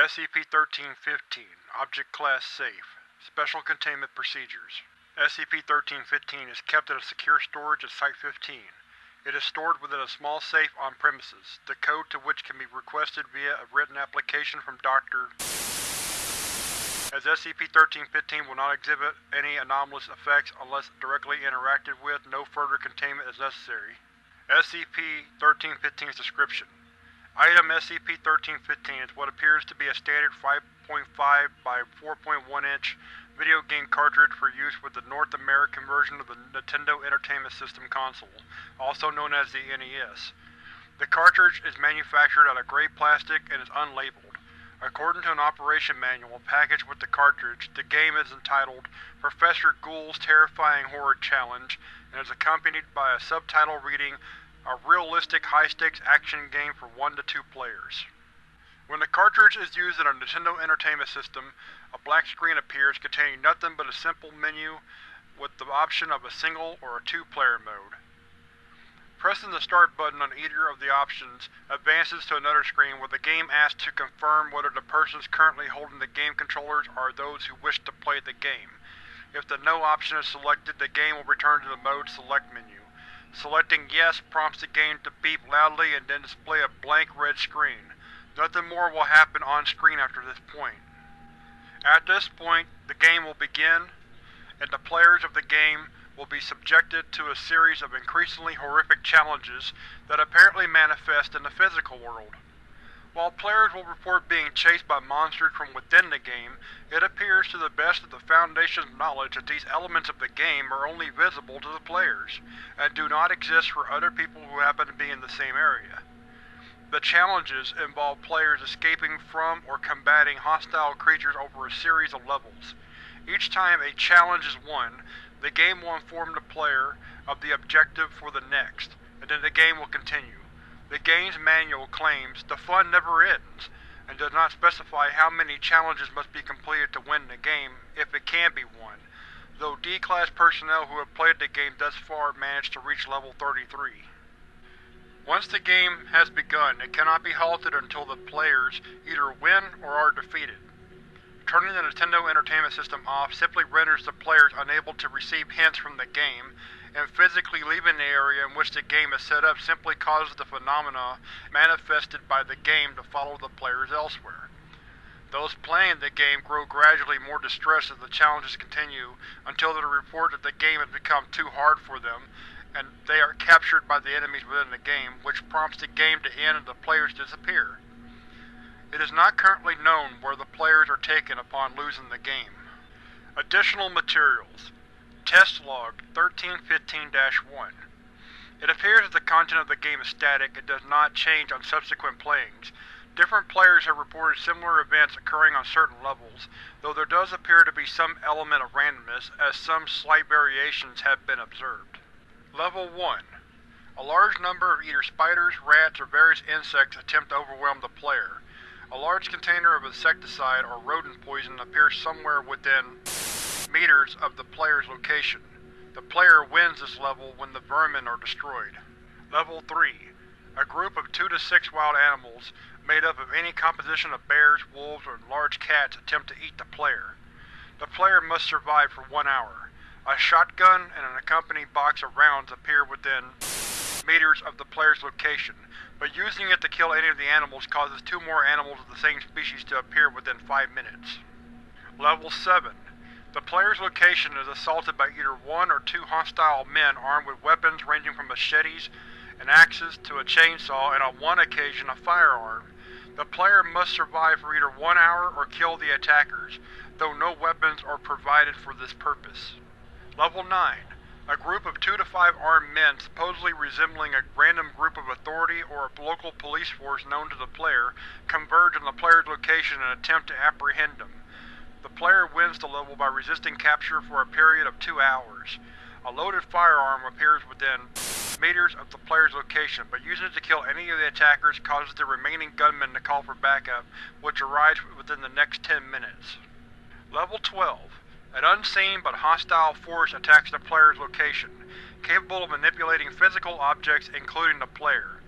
SCP-1315 Object Class Safe Special Containment Procedures SCP-1315 is kept in a secure storage at Site-15. It is stored within a small safe on premises, the code to which can be requested via a written application from Dr. As SCP-1315 will not exhibit any anomalous effects unless directly interacted with, no further containment is necessary. SCP-1315's Description: Item SCP-1315 is what appears to be a standard 5.5 by 4.1 inch video game cartridge for use with the North American version of the Nintendo Entertainment System console, also known as the NES. The cartridge is manufactured out of gray plastic and is unlabeled. According to an operation manual packaged with the cartridge, the game is entitled Professor Ghoul's Terrifying Horror Challenge and is accompanied by a subtitle reading A Realistic High-Stakes Action Game for 1 to 2 Players. When the cartridge is used in a Nintendo Entertainment System, a black screen appears containing nothing but a simple menu with the option of a single or a two-player mode. Pressing the Start button on either of the options advances to another screen where the game asks to confirm whether the persons currently holding the game controllers are those who wish to play the game. If the No option is selected, the game will return to the Mode Select menu. Selecting Yes prompts the game to beep loudly and then display a blank red screen. Nothing more will happen on screen after this point. At this point, the game will begin, and the players of the game will be subjected to a series of increasingly horrific challenges that apparently manifest in the physical world. While players will report being chased by monsters from within the game, it appears to the best of the Foundation's knowledge that these elements of the game are only visible to the players, and do not exist for other people who happen to be in the same area. The challenges involve players escaping from or combating hostile creatures over a series of levels. Each time a challenge is won, the game will inform the player of the objective for the next, and then the game will continue. The game's manual claims the fun never ends, and does not specify how many challenges must be completed to win the game, if it can be won, though D-Class personnel who have played the game thus far managed to reach level 33. Once the game has begun, it cannot be halted until the players either win or are defeated. Turning the Nintendo Entertainment System off simply renders the players unable to receive hints from the game, and physically leaving the area in which the game is set up simply causes the phenomena manifested by the game to follow the players elsewhere. Those playing the game grow gradually more distressed as the challenges continue until they report that the game has become too hard for them, and they are captured by the enemies within the game, which prompts the game to end and the players disappear. It is not currently known where the players are taken upon losing the game. Additional Materials Test Log 1315-1 It appears that the content of the game is static and does not change on subsequent playings. Different players have reported similar events occurring on certain levels, though there does appear to be some element of randomness, as some slight variations have been observed. Level 1 A large number of either spiders, rats, or various insects attempt to overwhelm the player. A large container of insecticide or rodent poison appears somewhere within meters of the player's location. The player wins this level when the vermin are destroyed. Level 3 A group of 2 to 6 wild animals, made up of any composition of bears, wolves, or large cats attempt to eat the player. The player must survive for one hour. A shotgun and an accompanying box of rounds appear within meters of the player's location, but using it to kill any of the animals causes two more animals of the same species to appear within five minutes. Level 7 The player's location is assaulted by either one or two hostile men armed with weapons ranging from machetes and axes to a chainsaw and on one occasion a firearm. The player must survive for either one hour or kill the attackers, though no weapons are provided for this purpose. Level 9 a group of two to five armed men, supposedly resembling a random group of authority or a local police force known to the player, converge on the player's location and attempt to apprehend him. The player wins the level by resisting capture for a period of two hours. A loaded firearm appears within meters of the player's location, but using it to kill any of the attackers causes the remaining gunmen to call for backup, which arrives within the next 10 minutes. Level 12 an unseen but hostile force attacks the player's location, capable of manipulating physical objects including the player.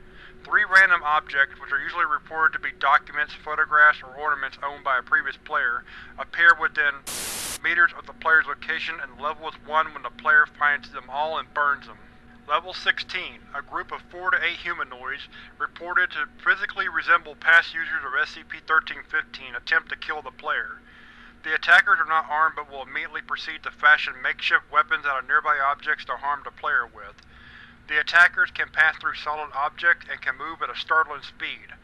Three random objects, which are usually reported to be documents, photographs, or ornaments owned by a previous player, appear within meters of the player's location and level is 1 when the player finds them all and burns them. Level 16. A group of 4 to 8 humanoids, reported to physically resemble past users of SCP-1315, attempt to kill the player. The attackers are not armed but will immediately proceed to fashion makeshift weapons out of nearby objects to harm the player with. The attackers can pass through solid objects and can move at a startling speed.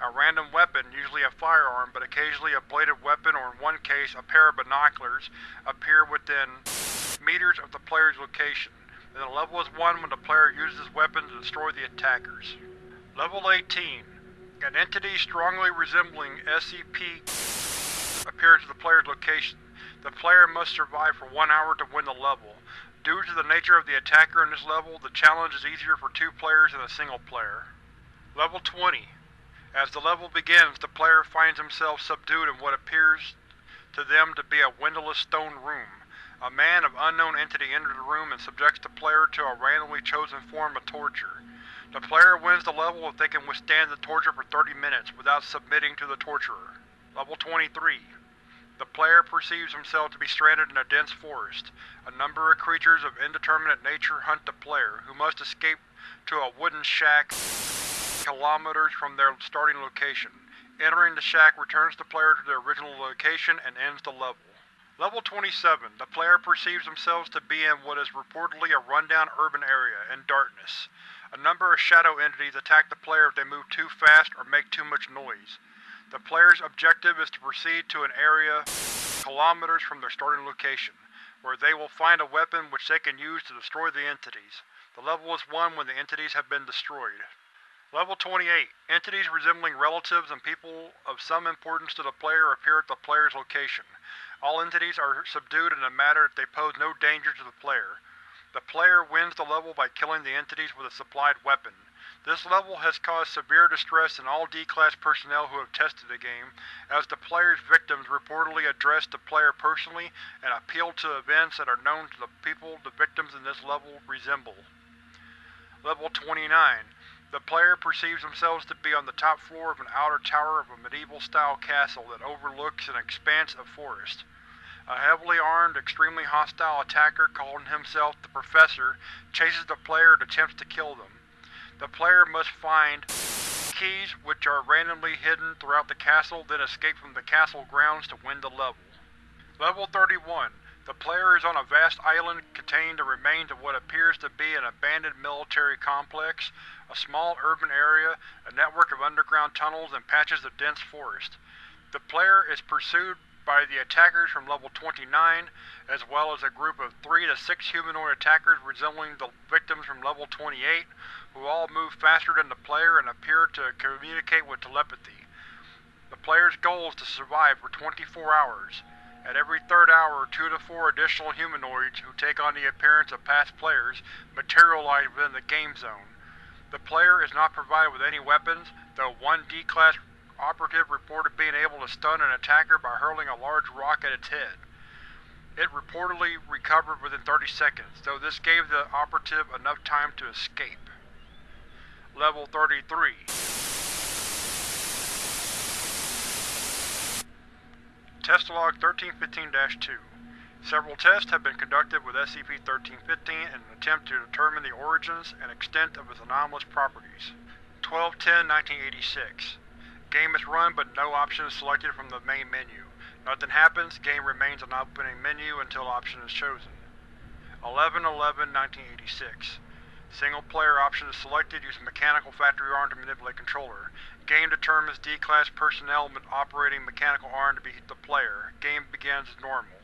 A random weapon, usually a firearm but occasionally a bladed weapon or in one case a pair of binoculars, appear within meters of the player's location, and the level is 1 when the player uses his weapons to destroy the attackers. Level 18. An entity strongly resembling SCP appears at the player's location. The player must survive for one hour to win the level. Due to the nature of the attacker in this level, the challenge is easier for two players than a single player. Level 20. As the level begins, the player finds himself subdued in what appears to them to be a windowless stone room. A man of unknown entity enters the room and subjects the player to a randomly chosen form of torture. The player wins the level if they can withstand the torture for 30 minutes without submitting to the torturer. Level 23. The player perceives himself to be stranded in a dense forest. A number of creatures of indeterminate nature hunt the player, who must escape to a wooden shack kilometers from their starting location. Entering the shack returns the player to their original location and ends the level. Level 27. The player perceives themselves to be in what is reportedly a rundown urban area, in darkness. A number of shadow entities attack the player if they move too fast or make too much noise. The player's objective is to proceed to an area kilometers from their starting location, where they will find a weapon which they can use to destroy the entities. The level is 1 when the entities have been destroyed. Level 28. Entities resembling relatives and people of some importance to the player appear at the player's location. All entities are subdued in a matter that they pose no danger to the player. The player wins the level by killing the entities with a supplied weapon. This level has caused severe distress in all D-Class personnel who have tested the game, as the player's victims reportedly address the player personally and appeal to events that are known to the people the victims in this level resemble. Level 29. The player perceives themselves to be on the top floor of an outer tower of a medieval-style castle that overlooks an expanse of forest. A heavily armed, extremely hostile attacker calling himself the Professor chases the player and attempts to kill them. The player must find keys which are randomly hidden throughout the castle, then escape from the castle grounds to win the level. Level 31. The player is on a vast island containing the remains of what appears to be an abandoned military complex, a small urban area, a network of underground tunnels, and patches of dense forest. The player is pursued by the attackers from level 29, as well as a group of 3 to 6 humanoid attackers resembling the victims from level 28, who all move faster than the player and appear to communicate with telepathy. The player's goal is to survive for 24 hours. At every third hour, two to four additional humanoids who take on the appearance of past players materialize within the game zone. The player is not provided with any weapons, though one D-Class operative reported being able to stun an attacker by hurling a large rock at its head. It reportedly recovered within 30 seconds, though this gave the operative enough time to escape. Level 33 Test Log 1315-2 Several tests have been conducted with SCP-1315 in an attempt to determine the origins and extent of its anomalous properties. 12-10-1986 Game is run but no option is selected from the main menu. Nothing happens, game remains on opening menu until option is chosen. 11-11-1986 Single player option is selected using mechanical factory arm to manipulate controller. Game determines D-Class personnel operating mechanical arm to be the player. Game begins as normal.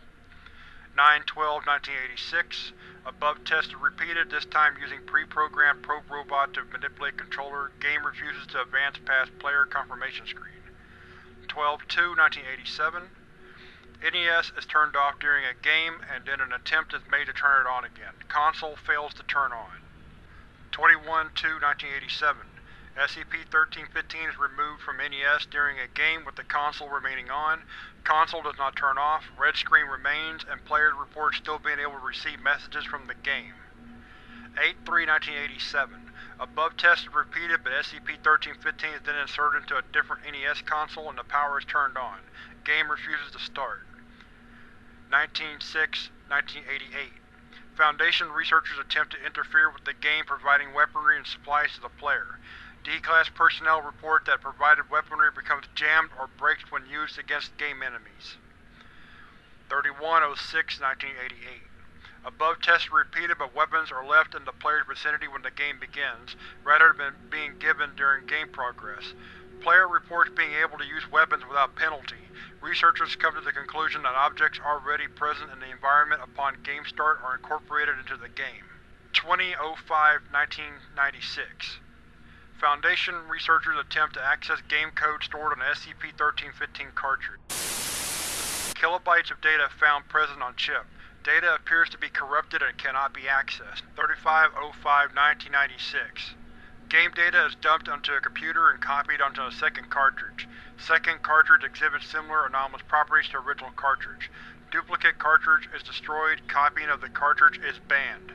9-12-1986 Above test is repeated, this time using pre-programmed probe robot to manipulate controller. Game refuses to advance past player confirmation screen. 12-2-1987 NES is turned off during a game, and then an attempt is made to turn it on again. Console fails to turn on. 21-2-1987 SCP-1315 is removed from NES during a game with the console remaining on. Console does not turn off, red screen remains, and players report still being able to receive messages from the game. 8-3-1987 Above test is repeated, but SCP-1315 is then inserted into a different NES console and the power is turned on. Game refuses to start. 19-6-1988 Foundation researchers attempt to interfere with the game providing weaponry and supplies to the player. D-Class personnel report that provided weaponry becomes jammed or breaks when used against game enemies. 31-06-1988 Above tests are repeated but weapons are left in the player's vicinity when the game begins, rather than being given during game progress. Player reports being able to use weapons without penalty. Researchers come to the conclusion that objects already present in the environment upon game start are incorporated into the game. 20-05-1996 Foundation researchers attempt to access game code stored on the SCP-1315 cartridge. Kilobytes of data found present on chip. Data appears to be corrupted and cannot be accessed. 35-05-1996 Game data is dumped onto a computer and copied onto a second cartridge. Second cartridge exhibits similar anomalous properties to original cartridge. Duplicate cartridge is destroyed. Copying of the cartridge is banned.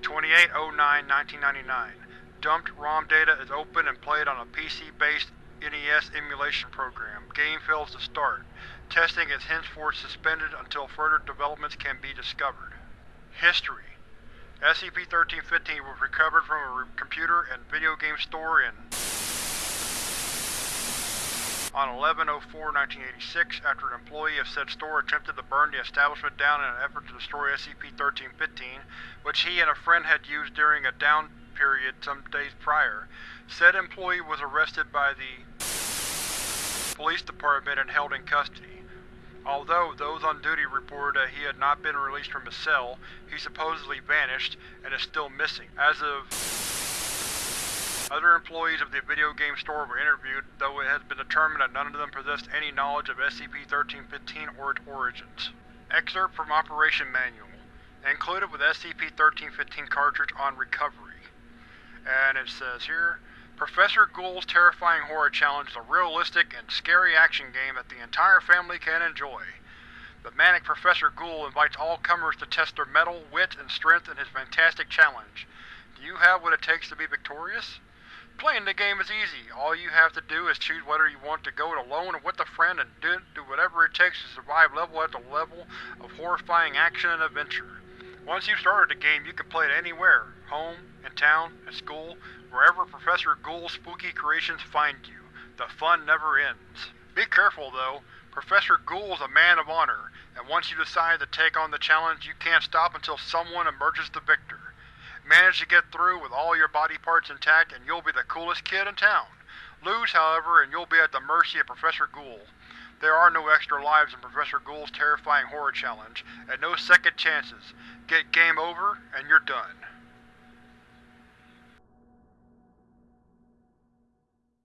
28-09-1999 Dumped ROM data is opened and played on a PC-based NES emulation program. Game fails to start. Testing is henceforth suspended until further developments can be discovered. History SCP-1315 was recovered from a computer and video game store in on 11-04-1986 after an employee of said store attempted to burn the establishment down in an effort to destroy SCP-1315, which he and a friend had used during a down period some days prior. Said employee was arrested by the police department and held in custody. Although those on duty reported that he had not been released from his cell, he supposedly vanished and is still missing. As of other employees of the video game store were interviewed, though it has been determined that none of them possessed any knowledge of SCP-1315 or its origins. Excerpt from Operation Manual. Included with SCP-1315 cartridge on recovery. And it says here, Professor Ghoul's Terrifying Horror Challenge is a realistic and scary action game that the entire family can enjoy. The manic Professor Ghoul invites all comers to test their mettle, wit, and strength in his fantastic challenge. Do you have what it takes to be victorious? Playing the game is easy. All you have to do is choose whether you want to go it alone or with a friend and do, do whatever it takes to survive level after level of horrifying action and adventure. Once you've started the game, you can play it anywhere, home, in town, at school, wherever Professor Ghoul's spooky creations find you. The fun never ends. Be careful, though. Professor Ghoul is a man of honor, and once you decide to take on the challenge, you can't stop until someone emerges the victor. Manage to get through with all your body parts intact, and you'll be the coolest kid in town. Lose, however, and you'll be at the mercy of Professor Ghoul. There are no extra lives in Professor Ghoul's terrifying horror challenge, and no second chances. Get game over, and you're done.